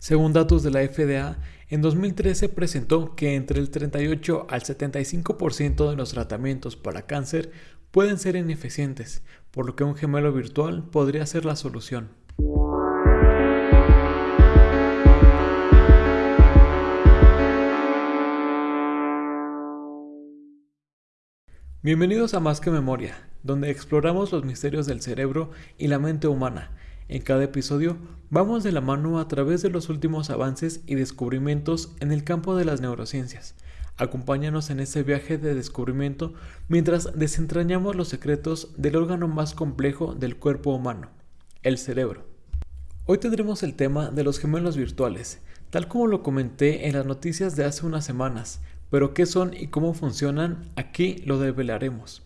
Según datos de la FDA, en 2013 presentó que entre el 38 al 75% de los tratamientos para cáncer pueden ser ineficientes, por lo que un gemelo virtual podría ser la solución. Bienvenidos a Más que Memoria, donde exploramos los misterios del cerebro y la mente humana. En cada episodio vamos de la mano a través de los últimos avances y descubrimientos en el campo de las neurociencias. Acompáñanos en este viaje de descubrimiento mientras desentrañamos los secretos del órgano más complejo del cuerpo humano, el cerebro. Hoy tendremos el tema de los gemelos virtuales, tal como lo comenté en las noticias de hace unas semanas, pero qué son y cómo funcionan, aquí lo develaremos.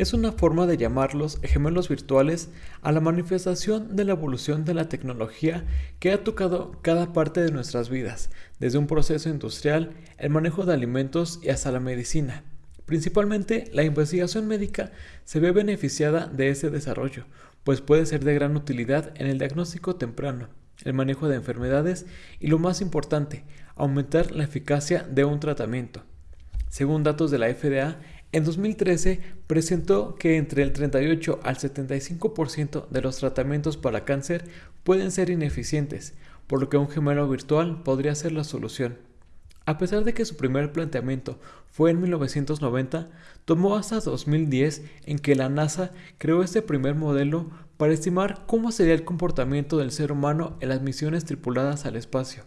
Es una forma de llamarlos gemelos virtuales a la manifestación de la evolución de la tecnología que ha tocado cada parte de nuestras vidas, desde un proceso industrial, el manejo de alimentos y hasta la medicina. Principalmente, la investigación médica se ve beneficiada de ese desarrollo, pues puede ser de gran utilidad en el diagnóstico temprano, el manejo de enfermedades y lo más importante, aumentar la eficacia de un tratamiento. Según datos de la FDA, en 2013 presentó que entre el 38 al 75% de los tratamientos para cáncer pueden ser ineficientes, por lo que un gemelo virtual podría ser la solución. A pesar de que su primer planteamiento fue en 1990, tomó hasta 2010 en que la NASA creó este primer modelo para estimar cómo sería el comportamiento del ser humano en las misiones tripuladas al espacio.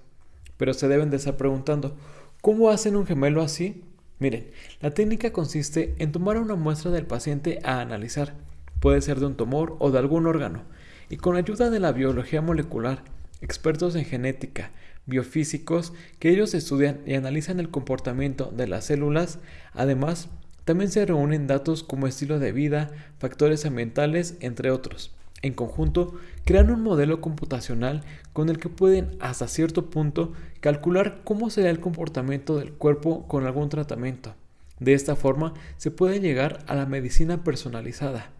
Pero se deben de estar preguntando, ¿cómo hacen un gemelo así? Miren, la técnica consiste en tomar una muestra del paciente a analizar, puede ser de un tumor o de algún órgano, y con ayuda de la biología molecular, expertos en genética, biofísicos, que ellos estudian y analizan el comportamiento de las células, además, también se reúnen datos como estilo de vida, factores ambientales, entre otros. En conjunto, crean un modelo computacional con el que pueden hasta cierto punto calcular cómo será el comportamiento del cuerpo con algún tratamiento. De esta forma se puede llegar a la medicina personalizada.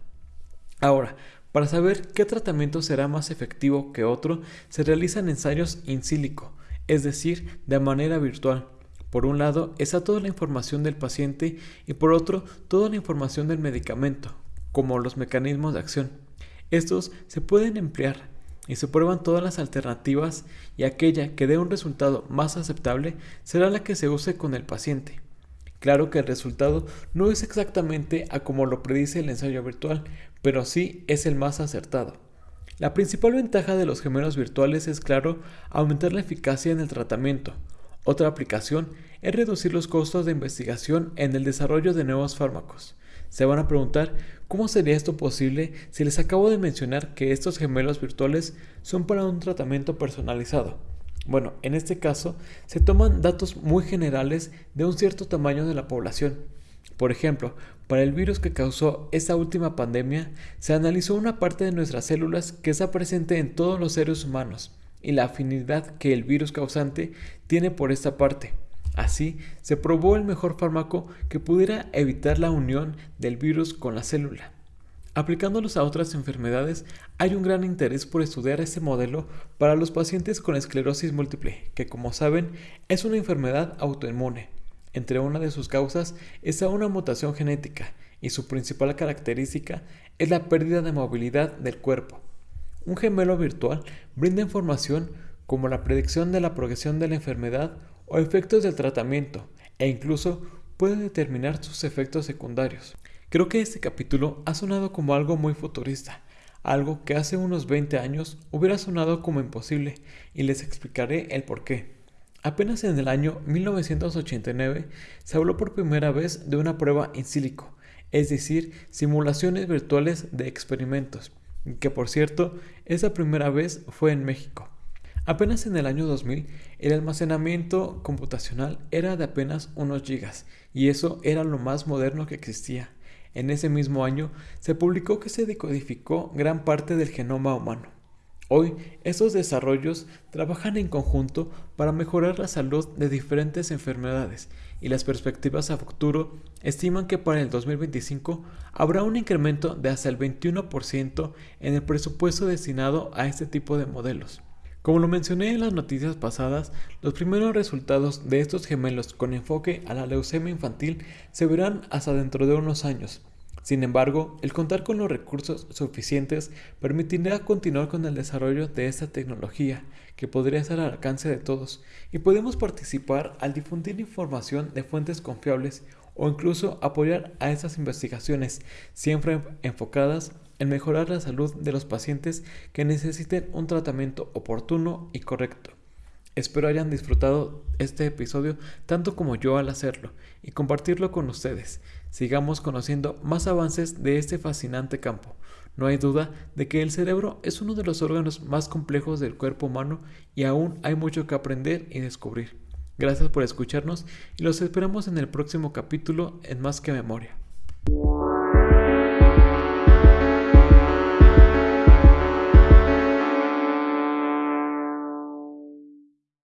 Ahora, para saber qué tratamiento será más efectivo que otro, se realizan ensayos in silico, es decir, de manera virtual. Por un lado está toda la información del paciente y por otro toda la información del medicamento, como los mecanismos de acción. Estos se pueden emplear y se prueban todas las alternativas y aquella que dé un resultado más aceptable será la que se use con el paciente. Claro que el resultado no es exactamente a como lo predice el ensayo virtual, pero sí es el más acertado. La principal ventaja de los gemelos virtuales es, claro, aumentar la eficacia en el tratamiento. Otra aplicación es reducir los costos de investigación en el desarrollo de nuevos fármacos. Se van a preguntar cómo sería esto posible si les acabo de mencionar que estos gemelos virtuales son para un tratamiento personalizado. Bueno, en este caso se toman datos muy generales de un cierto tamaño de la población. Por ejemplo, para el virus que causó esta última pandemia, se analizó una parte de nuestras células que está presente en todos los seres humanos y la afinidad que el virus causante tiene por esta parte. Así, se probó el mejor fármaco que pudiera evitar la unión del virus con la célula. Aplicándolos a otras enfermedades, hay un gran interés por estudiar este modelo para los pacientes con esclerosis múltiple, que como saben es una enfermedad autoinmune. Entre una de sus causas está una mutación genética y su principal característica es la pérdida de movilidad del cuerpo. Un gemelo virtual brinda información como la predicción de la progresión de la enfermedad o efectos del tratamiento e incluso puede determinar sus efectos secundarios. Creo que este capítulo ha sonado como algo muy futurista, algo que hace unos 20 años hubiera sonado como imposible y les explicaré el por qué. Apenas en el año 1989 se habló por primera vez de una prueba in silico, es decir, simulaciones virtuales de experimentos, que por cierto, esa primera vez fue en México. Apenas en el año 2000, el almacenamiento computacional era de apenas unos gigas, y eso era lo más moderno que existía. En ese mismo año se publicó que se decodificó gran parte del genoma humano. Hoy, estos desarrollos trabajan en conjunto para mejorar la salud de diferentes enfermedades y las perspectivas a futuro estiman que para el 2025 habrá un incremento de hasta el 21% en el presupuesto destinado a este tipo de modelos. Como lo mencioné en las noticias pasadas, los primeros resultados de estos gemelos con enfoque a la leucemia infantil se verán hasta dentro de unos años. Sin embargo, el contar con los recursos suficientes permitirá continuar con el desarrollo de esta tecnología, que podría estar al alcance de todos, y podemos participar al difundir información de fuentes confiables o incluso apoyar a estas investigaciones, siempre enfocadas en mejorar la salud de los pacientes que necesiten un tratamiento oportuno y correcto. Espero hayan disfrutado este episodio tanto como yo al hacerlo y compartirlo con ustedes. Sigamos conociendo más avances de este fascinante campo. No hay duda de que el cerebro es uno de los órganos más complejos del cuerpo humano y aún hay mucho que aprender y descubrir. Gracias por escucharnos y los esperamos en el próximo capítulo en Más que Memoria.